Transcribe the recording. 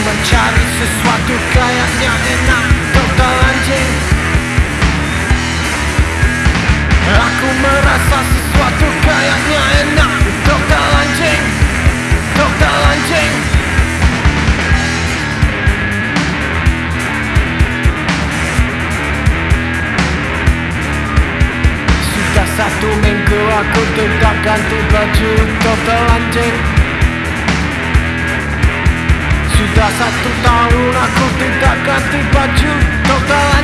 mencari sesuatu kayaknya enak Dokter anjing Aku merasa sesuatu kayaknya enak Dokter anjing Sudah satu minggu aku tidak ganti baju Dokter satu tahun aku tidak ganti baju Dokter